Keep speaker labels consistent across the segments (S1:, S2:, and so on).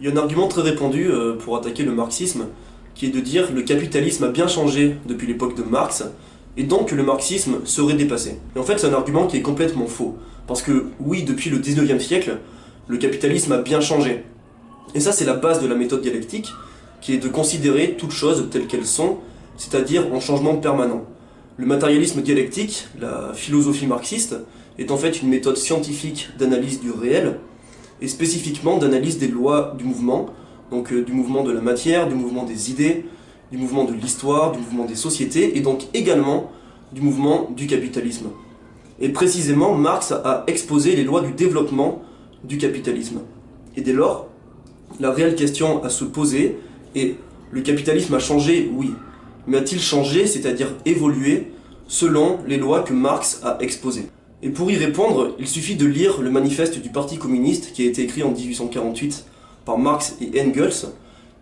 S1: Il y a un argument très répandu euh, pour attaquer le marxisme, qui est de dire que le capitalisme a bien changé depuis l'époque de Marx, et donc que le marxisme serait dépassé. Et en fait, c'est un argument qui est complètement faux. Parce que, oui, depuis le 19e siècle, le capitalisme a bien changé. Et ça, c'est la base de la méthode dialectique, qui est de considérer toutes choses telles qu'elles sont, c'est-à-dire en changement permanent. Le matérialisme dialectique, la philosophie marxiste, est en fait une méthode scientifique d'analyse du réel, et spécifiquement d'analyse des lois du mouvement, donc euh, du mouvement de la matière, du mouvement des idées, du mouvement de l'histoire, du mouvement des sociétés, et donc également du mouvement du capitalisme. Et précisément, Marx a exposé les lois du développement du capitalisme. Et dès lors, la réelle question à se poser est, le capitalisme a changé, oui, mais a-t-il changé, c'est-à-dire évolué, selon les lois que Marx a exposées? Et pour y répondre, il suffit de lire le manifeste du Parti communiste qui a été écrit en 1848 par Marx et Engels,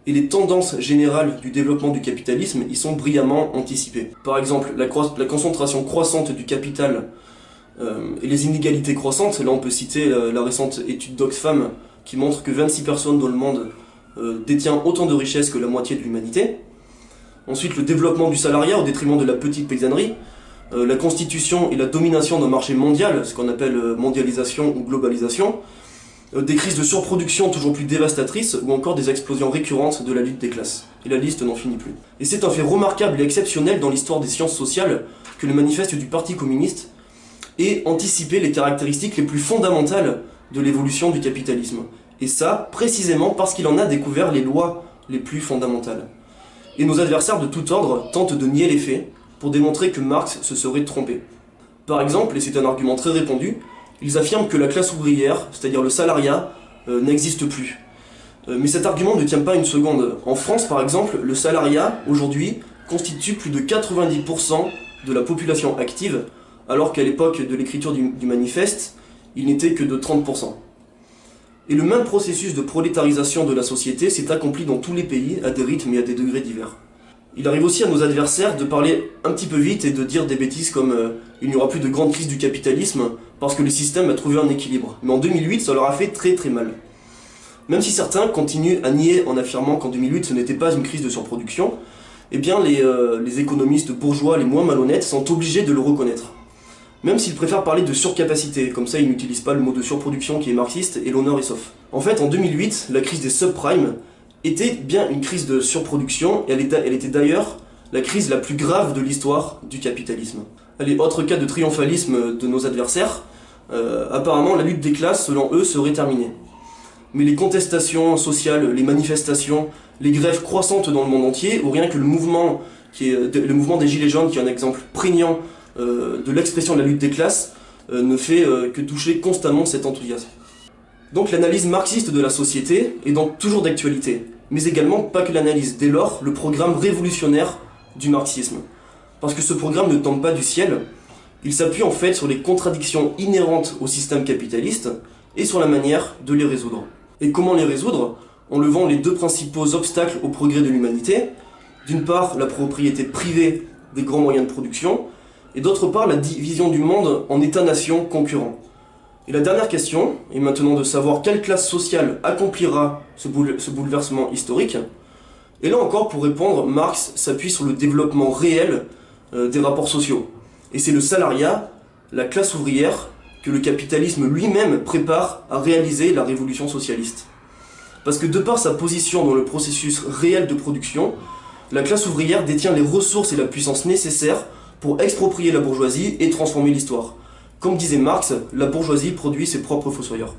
S1: et les tendances générales du développement du capitalisme y sont brillamment anticipées. Par exemple, la, concentration croissante du capital euh, et les inégalités croissantes, là on peut citer la, récente étude d'Oxfam qui montre que 26 personnes dans le monde euh, détiennent autant de richesses que la moitié de l'humanité. Ensuite, le développement du salariat au détriment de la petite paysannerie, euh, la constitution et la domination d'un marché mondial, ce qu'on appelle euh, mondialisation ou globalisation, euh, des crises de surproduction toujours plus dévastatrices ou encore des explosions récurrentes de la lutte des classes. Et la liste n'en finit plus. Et c'est un fait remarquable et exceptionnel dans l'histoire des sciences sociales que le manifeste du Parti communiste ait anticipé les caractéristiques les plus fondamentales de l'évolution du capitalisme. Et ça, précisément parce qu'il en a découvert les lois les plus fondamentales. Et nos adversaires de tout ordre tentent de nier les faits, pour démontrer que Marx se serait trompé. Par exemple, et c'est un argument très répandu, ils affirment que la classe ouvrière, c'est-à-dire le salariat, euh, n'existe plus. Euh, mais cet argument ne tient pas une seconde. En France, par exemple, le salariat, aujourd'hui, constitue plus de 90% de la population active, alors qu'à l'époque de l'écriture du, du manifeste, il n'était que de 30%. Et le même processus de prolétarisation de la société s'est accompli dans tous les pays, à des rythmes et à des degrés divers. Il arrive aussi à nos adversaires de parler un petit peu vite et de dire des bêtises comme euh, il n'y aura plus de grande crise du capitalisme parce que le système a trouvé un équilibre. Mais en 2008, ça leur a fait très très mal. Même si certains continuent à nier en affirmant qu'en 2008 ce n'était pas une crise de surproduction, eh bien les, euh, les économistes bourgeois les moins malhonnêtes sont obligés de le reconnaître. Même s'ils préfèrent parler de surcapacité, comme ça ils n'utilisent pas le mot de surproduction qui est marxiste et l'honneur est sauf. En fait, en 2008, la crise des subprimes était bien une crise de surproduction, et elle était, d'ailleurs la crise la plus grave de l'histoire du capitalisme. Allez, autre cas de triomphalisme de nos adversaires, euh, apparemment la lutte des classes, selon eux, serait terminée. Mais les contestations sociales, les manifestations, les grèves croissantes dans le monde entier, ou rien que le mouvement, qui est, le mouvement des Gilets jaunes, qui est un exemple prégnant euh, de l'expression de la lutte des classes, euh, ne fait que toucher constamment cet enthousiasme. Donc l'analyse marxiste de la société est donc toujours d'actualité, mais également pas que l'analyse, dès lors le programme révolutionnaire du marxisme. Parce que ce programme ne tombe pas du ciel, il s'appuie en fait sur les contradictions inhérentes au système capitaliste et sur la manière de les résoudre. Et comment les résoudre? En levant les deux principaux obstacles au progrès de l'humanité, d'une part la propriété privée des grands moyens de production, et d'autre part la division du monde en États-nations concurrents. Et la dernière question est maintenant de savoir quelle classe sociale accomplira ce, bouleversement historique. Et là encore, pour répondre, Marx s'appuie sur le développement réel euh, des rapports sociaux. Et c'est le salariat, la classe ouvrière, que le capitalisme lui-même prépare à réaliser la révolution socialiste. Parce que de par sa position dans le processus réel de production, la classe ouvrière détient les ressources et la puissance nécessaires pour exproprier la bourgeoisie et transformer l'histoire. Comme disait Marx, la bourgeoisie produit ses propres fossoyeurs.